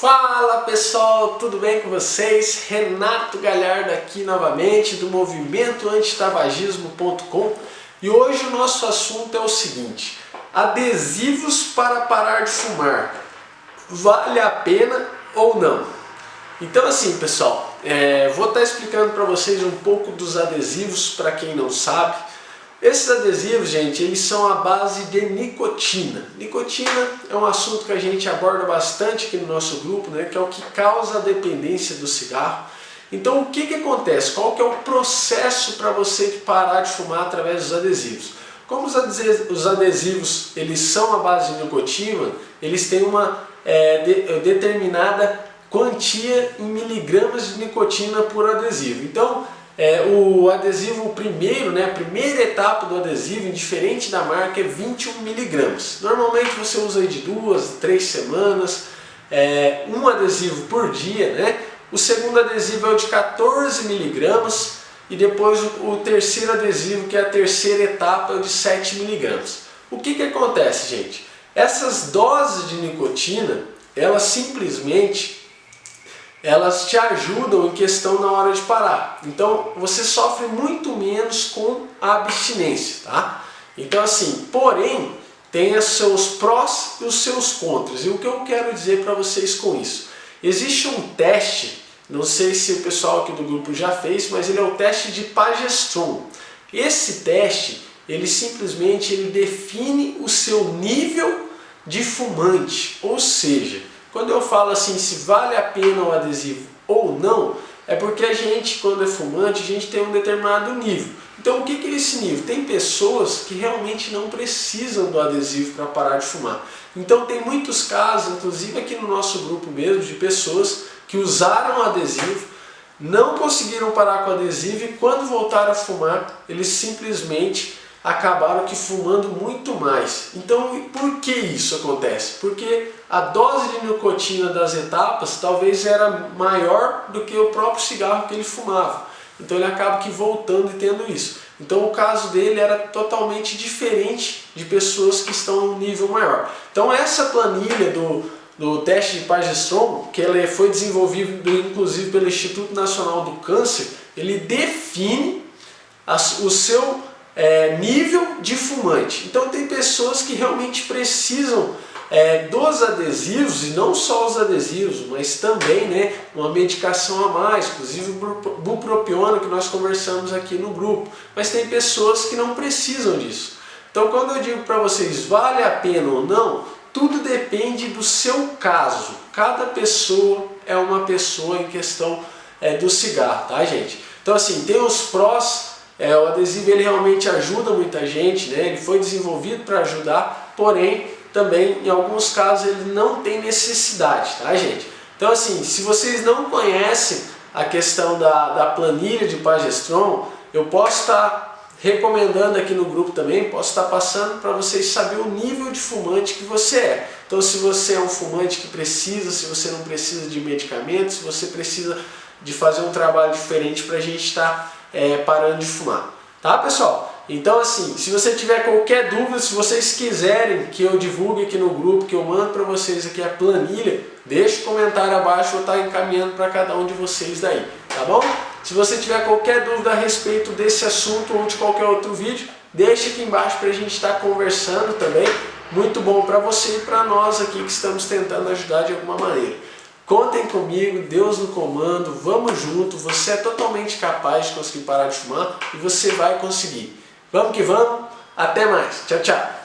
Fala pessoal, tudo bem com vocês? Renato Galhardo aqui novamente do movimento antitabagismo.com e hoje o nosso assunto é o seguinte, adesivos para parar de fumar, vale a pena ou não? Então assim pessoal, é, vou estar explicando para vocês um pouco dos adesivos para quem não sabe, esses adesivos, gente, eles são a base de nicotina. Nicotina é um assunto que a gente aborda bastante aqui no nosso grupo, né, que é o que causa a dependência do cigarro. Então o que, que acontece? Qual que é o processo para você parar de fumar através dos adesivos? Como os adesivos eles são a base de nicotina, eles têm uma é, de, determinada quantia em miligramas de nicotina por adesivo. Então é, o adesivo primeiro, né, a primeira etapa do adesivo, indiferente da marca, é 21 miligramas. Normalmente você usa de duas, três semanas, é, um adesivo por dia. Né? O segundo adesivo é o de 14 miligramas e depois o, o terceiro adesivo, que é a terceira etapa, é o de 7 miligramas. O que, que acontece, gente? Essas doses de nicotina, elas simplesmente elas te ajudam em questão na hora de parar. Então você sofre muito menos com a abstinência, tá? Então assim, porém, tem os seus prós e os seus contras. E o que eu quero dizer para vocês com isso? Existe um teste, não sei se o pessoal aqui do grupo já fez, mas ele é o teste de Pagestron. Esse teste, ele simplesmente ele define o seu nível de fumante, ou seja, quando eu falo assim, se vale a pena o adesivo ou não, é porque a gente, quando é fumante, a gente tem um determinado nível. Então o que é esse nível? Tem pessoas que realmente não precisam do adesivo para parar de fumar. Então tem muitos casos, inclusive aqui no nosso grupo mesmo, de pessoas que usaram o adesivo, não conseguiram parar com o adesivo e quando voltaram a fumar, eles simplesmente acabaram que fumando muito mais. Então, por que isso acontece? Porque a dose de nicotina das etapas talvez era maior do que o próprio cigarro que ele fumava. Então ele acaba que voltando e tendo isso. Então o caso dele era totalmente diferente de pessoas que estão em um nível maior. Então essa planilha do, do teste de Pagestrom, que ela foi desenvolvida inclusive pelo Instituto Nacional do Câncer, ele define o seu é, nível de fumante. Então tem pessoas que realmente precisam é, dos adesivos, e não só os adesivos, mas também né, uma medicação a mais, inclusive bupropiona que nós conversamos aqui no grupo. Mas tem pessoas que não precisam disso. Então quando eu digo para vocês, vale a pena ou não, tudo depende do seu caso. Cada pessoa é uma pessoa em questão é, do cigarro, tá gente? Então assim, tem os prós é, o adesivo ele realmente ajuda muita gente, né? ele foi desenvolvido para ajudar, porém também em alguns casos ele não tem necessidade, tá gente? Então assim, se vocês não conhecem a questão da, da planilha de Pagestron, eu posso estar recomendando aqui no grupo também, posso estar passando para vocês saber o nível de fumante que você é. Então se você é um fumante que precisa, se você não precisa de medicamentos, se você precisa de fazer um trabalho diferente para a gente estar é, parando de fumar. Tá, pessoal? Então, assim, se você tiver qualquer dúvida, se vocês quiserem que eu divulgue aqui no grupo, que eu mando para vocês aqui a planilha, deixe um comentário abaixo, eu estar encaminhando para cada um de vocês daí, tá bom? Se você tiver qualquer dúvida a respeito desse assunto ou de qualquer outro vídeo, deixe aqui embaixo para a gente estar conversando também. Muito bom para você e para nós aqui que estamos tentando ajudar de alguma maneira. Contem comigo, Deus no comando, vamos junto, você é totalmente capaz de conseguir parar de fumar e você vai conseguir. Vamos que vamos, até mais, tchau, tchau.